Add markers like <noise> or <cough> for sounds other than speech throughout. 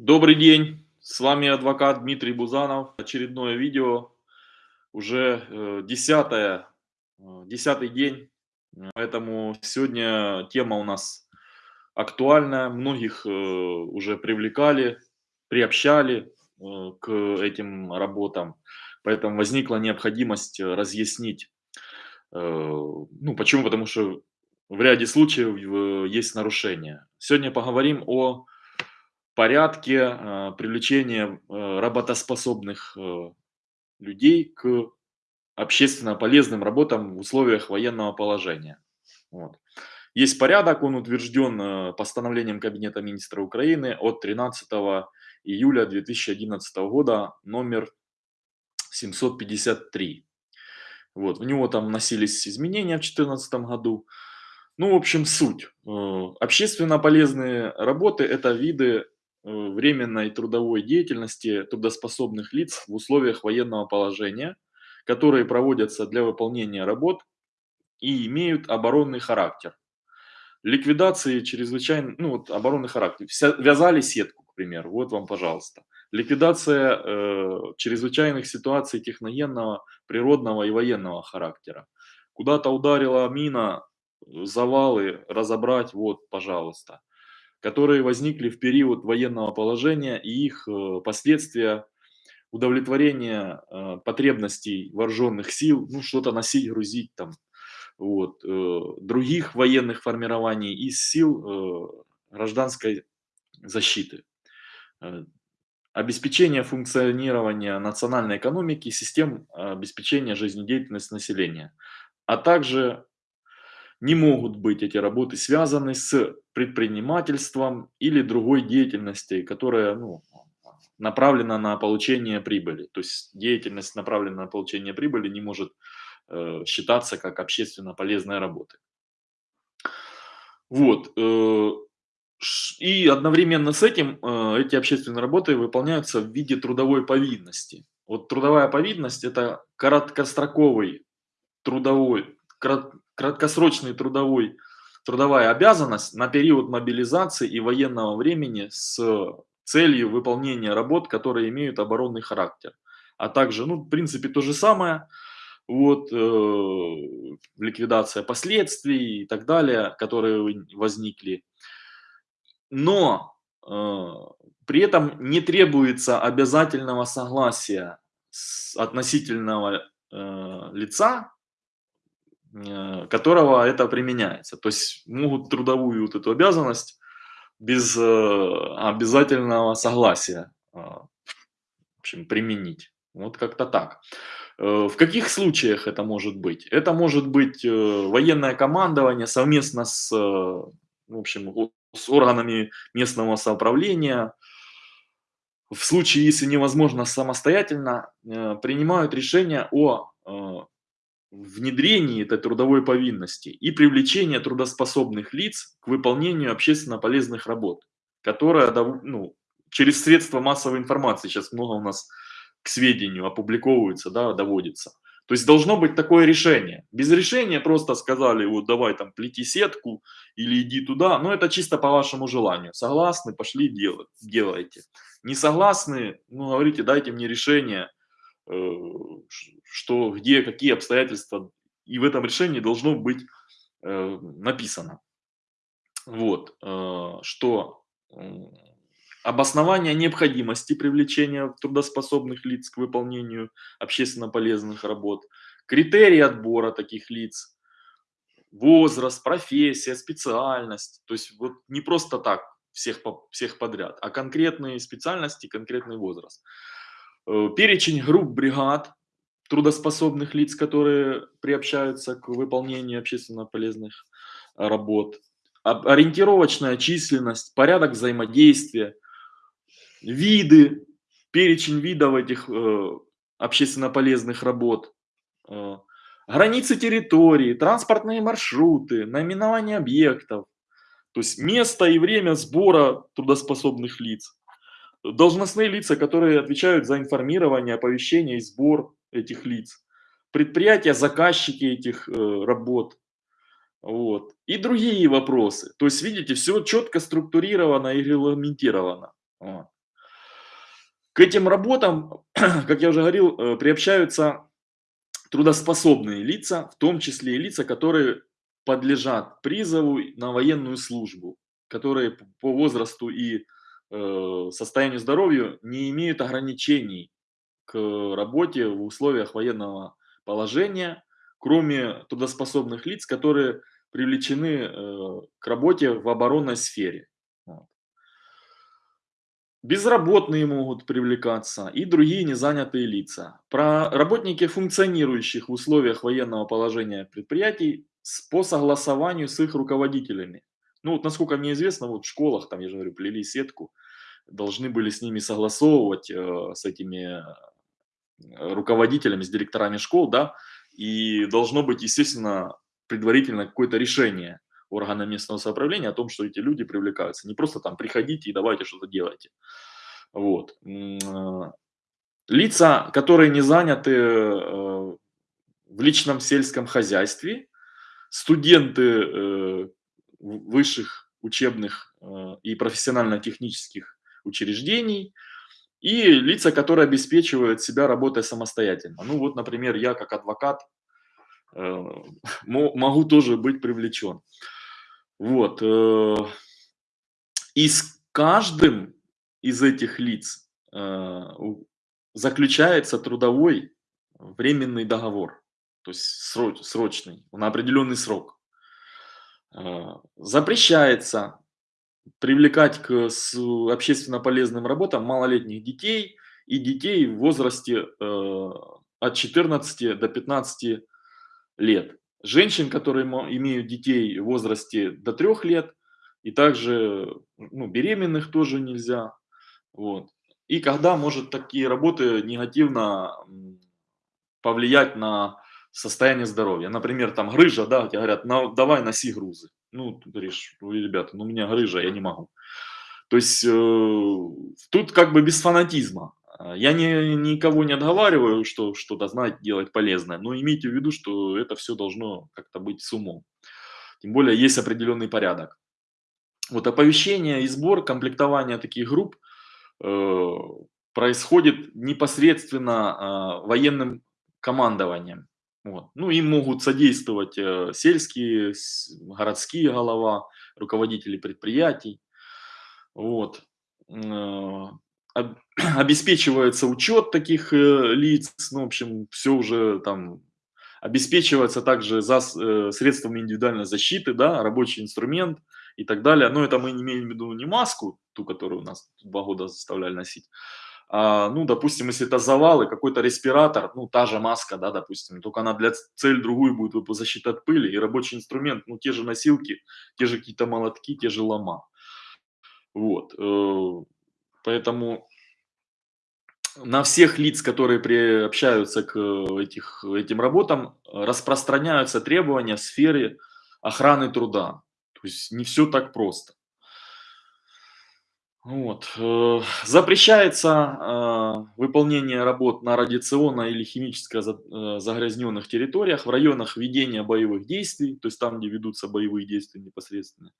Добрый день, с вами адвокат Дмитрий Бузанов. Очередное видео, уже э, десятое, э, десятый день, поэтому сегодня тема у нас актуальная, многих э, уже привлекали, приобщали к этим работам, поэтому возникла необходимость разъяснить, ну почему, потому что в ряде случаев есть нарушения. Сегодня поговорим о порядке э, привлечения э, работоспособных э, людей к общественно полезным работам в условиях военного положения. Вот. Есть порядок, он утвержден постановлением Кабинета министра Украины от 13 июля 2011 года, номер 753. Вот, в него там вносились изменения в 2014 году. Ну, в общем, суть. Общественно полезные работы – это виды временной трудовой деятельности трудоспособных лиц в условиях военного положения, которые проводятся для выполнения работ и имеют оборонный характер. Ликвидации чрезвычайно, ну вот оборонный характер. Вся, вязали сетку, к примеру, вот вам, пожалуйста. Ликвидация э, чрезвычайных ситуаций техногенного, природного и военного характера. Куда-то ударила мина, завалы, разобрать, вот, пожалуйста которые возникли в период военного положения и их э, последствия удовлетворения э, потребностей вооруженных сил, ну что-то носить, грузить там, вот, э, других военных формирований из сил гражданской защиты. Обеспечение функционирования национальной экономики, систем обеспечения жизнедеятельности населения, а также не могут быть эти работы связаны с предпринимательством или другой деятельностью, которая ну, направлена на получение прибыли. То есть деятельность, направленная на получение прибыли, не может э, считаться как общественно полезная работа. Вот. Э, и одновременно с этим э, эти общественные работы выполняются в виде трудовой повинности. Вот трудовая повинность – это короткостроковый трудовой краткосрочный трудовой, трудовая обязанность на период мобилизации и военного времени с целью выполнения работ, которые имеют оборонный характер. А также, ну, в принципе, то же самое, вот, э, ликвидация последствий и так далее, которые возникли. Но э, при этом не требуется обязательного согласия с относительного э, лица которого это применяется. То есть могут трудовую вот эту обязанность без э, обязательного согласия э, в общем, применить. Вот как-то так. В каких случаях это может быть? Это может быть военное командование совместно с, в общем, с органами местного самоуправления. В случае, если невозможно самостоятельно, принимают решение о внедрении этой трудовой повинности и привлечение трудоспособных лиц к выполнению общественно полезных работ, которая ну, через средства массовой информации сейчас много у нас к сведению опубликовывается, да, доводится. То есть должно быть такое решение. Без решения просто сказали, вот давай там плети сетку или иди туда, но это чисто по вашему желанию. Согласны, пошли делать, делайте. Не согласны, ну говорите, дайте мне решение, что где какие обстоятельства, и в этом решении должно быть э, написано. Вот, э, что обоснование необходимости привлечения трудоспособных лиц к выполнению общественно полезных работ, критерии отбора таких лиц, возраст, профессия, специальность. То есть вот не просто так всех, всех подряд, а конкретные специальности, конкретный возраст. Э, перечень групп бригад трудоспособных лиц, которые приобщаются к выполнению общественно полезных работ, ориентировочная численность, порядок взаимодействия, виды, перечень видов этих э, общественно полезных работ, э, границы территории, транспортные маршруты, наименование объектов, то есть место и время сбора трудоспособных лиц, должностные лица, которые отвечают за информирование, оповещение и сбор этих лиц, предприятия, заказчики этих э, работ, вот, и другие вопросы. То есть, видите, все четко структурировано и регламентировано. К этим работам, <clears throat> как я уже говорил, э, приобщаются трудоспособные лица, в том числе и лица, которые подлежат призову на военную службу, которые по возрасту и состоянию здоровья не имеют ограничений к работе в условиях военного положения, кроме трудоспособных лиц, которые привлечены э, к работе в оборонной сфере. Безработные могут привлекаться и другие незанятые лица. Про работники функционирующих в условиях военного положения предприятий по согласованию с их руководителями. Ну вот насколько мне известно, вот в школах, там я же говорю, плели сетку, должны были с ними согласовывать, э, с этими э, руководителями, с директорами школ, да, и должно быть, естественно, предварительно какое-то решение органа местного самоуправления о том, что эти люди привлекаются. Не просто там приходите и давайте что-то делайте. Вот. А, лица, которые не заняты э, в личном сельском хозяйстве, студенты э, высших учебных э, и профессионально-технических учреждений и лица, которые обеспечивают себя работой самостоятельно. Ну вот, например, я как адвокат <laughs> могу тоже быть привлечен. Вот. Э, и с каждым из этих лиц э, заключается трудовой временный договор, то есть срочный, на определенный срок. Э, запрещается привлекать к общественно полезным работам малолетних детей и детей в возрасте от 14 до 15 лет женщин, которые имеют детей в возрасте до трех лет, и также ну, беременных тоже нельзя. Вот. И когда может такие работы негативно повлиять на состояние здоровья. Например, там грыжа, да, тебе говорят, на, давай носи грузы. Ну, ты говоришь, ребята, ну у меня грыжа, я не могу. То есть э, тут как бы без фанатизма. Я не, никого не отговариваю, что что-то знать, делать полезное, но имейте в виду, что это все должно как-то быть с умом. Тем более есть определенный порядок. Вот оповещение и сбор, комплектование таких групп э, происходит непосредственно э, военным командованием. Вот. Ну, им могут содействовать э, сельские, городские голова, руководители предприятий. Вот. Э, <clears throat> обеспечивается учет таких э, лиц, ну, в общем, все уже там обеспечивается также за средствами индивидуальной защиты, да, рабочий инструмент и так далее. Но это мы не имеем в виду не маску, ту, которую у нас два года заставляли носить, ну, допустим, если это завалы, какой-то респиратор, ну, та же маска, да, допустим, только она для цель другую будет защита от пыли, и рабочий инструмент, ну, те же носилки, те же какие-то молотки, те же лома. Вот. Э, Поэтому на всех лиц, которые приобщаются к этих, этим работам, распространяются требования в сфере охраны труда. То есть не все так просто. Вот. Э, запрещается э, выполнение работ на радиационно или химически э, загрязненных территориях, в районах ведения боевых действий, то есть там, где ведутся боевые действия непосредственно,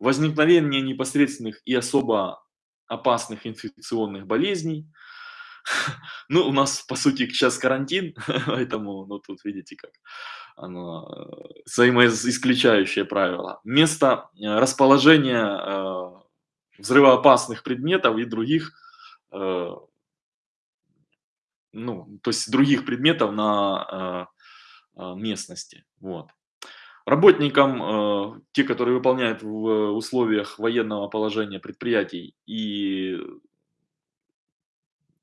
возникновение непосредственных и особо опасных инфекционных болезней. <laughs> Ну, у нас, по сути, сейчас карантин, <laughs> поэтому, ну, тут видите, как оно э, взаимоисключающее правило. Место расположения взрывоопасных предметов и других, ну, то есть других предметов на местности. Вот. Работникам, э, те, которые выполняют в условиях военного положения предприятий и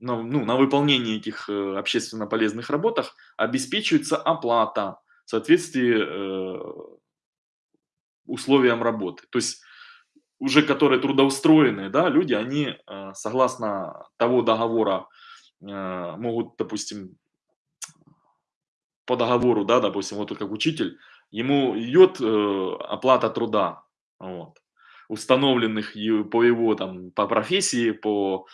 на, ну, на выполнении этих э, общественно полезных работах обеспечивается оплата в соответствии э, условиям работы. То есть уже которые трудоустроенные да, люди, они э, согласно того договора э, могут, допустим, по договору, да, допустим, вот как учитель, ему идет э, оплата труда, вот, установленных по его там, по профессии, по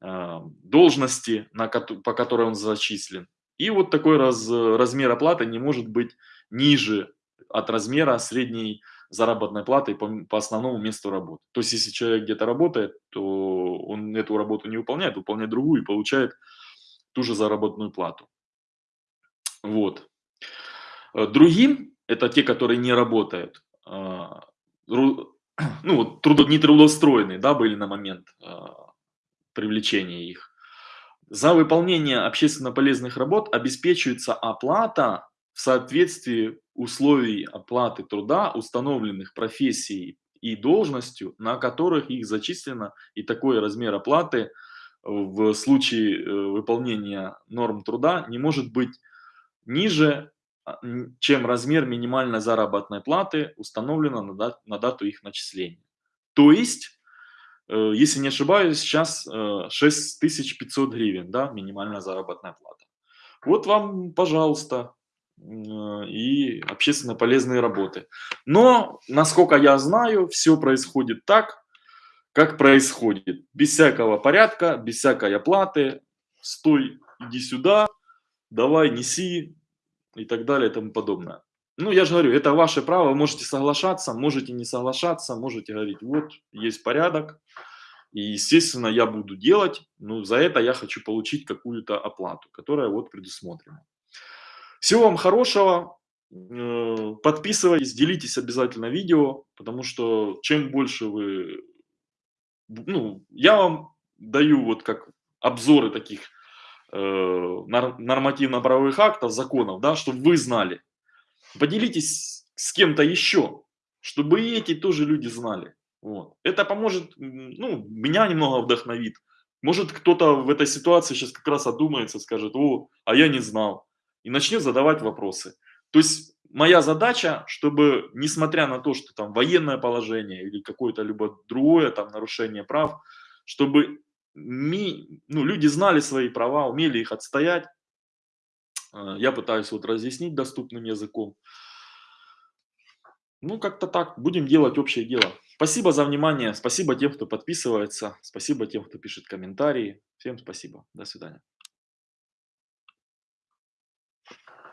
должности, на, по которой он зачислен. И вот такой раз, размер оплаты не может быть ниже от размера средней заработной платы по, по основному месту работы. То есть, если человек где-то работает, то он эту работу не выполняет, выполняет другую и получает ту же заработную плату. Вот. Э, другим, это те, которые не работают, а, <clears throat> ну, трудо, не трудоустроенные, да, были на момент а, привлечения их. За выполнение общественно полезных работ обеспечивается оплата в соответствии условий оплаты труда, установленных профессией и должностью, на которых их зачислено, и такой размер оплаты в случае э, выполнения норм труда не может быть ниже, а, чем размер минимальной заработной платы, установлено на, дат, на дату их начисления. То есть, э, если не ошибаюсь, сейчас 6500 э, гривен, да, минимальная заработная плата. Вот вам, пожалуйста, и общественно полезные работы. Но, насколько я знаю, все происходит так, как происходит. Без всякого порядка, без всякой оплаты. Стой, иди сюда, давай, неси и так далее и тому подобное. Ну, я же говорю, это ваше право, можете соглашаться, можете не соглашаться, можете говорить, вот, есть порядок, и, естественно, я буду делать, но за это я хочу получить какую-то оплату, которая вот предусмотрена. Всего вам хорошего, э, подписывайтесь, делитесь обязательно видео, потому что чем больше вы ну, я вам даю вот как обзоры таких э, нормативно-правовых актов, законов, да, чтобы вы знали. Поделитесь с кем-то еще, чтобы и эти тоже люди знали. Вот. Это поможет, ну, меня немного вдохновит. Может, кто-то в этой ситуации сейчас как раз одумается, скажет, о, а я не знал. И начнет задавать вопросы. То есть моя задача, чтобы, несмотря на то, что там военное положение или какое-то либо другое там нарушение прав, чтобы ми, ну, люди знали свои права, умели их отстоять. Э, я пытаюсь вот разъяснить доступным языком. Ну, как-то так. Будем делать общее дело. Спасибо за внимание. Спасибо тем, кто подписывается. Спасибо тем, кто пишет комментарии. Всем спасибо. До свидания.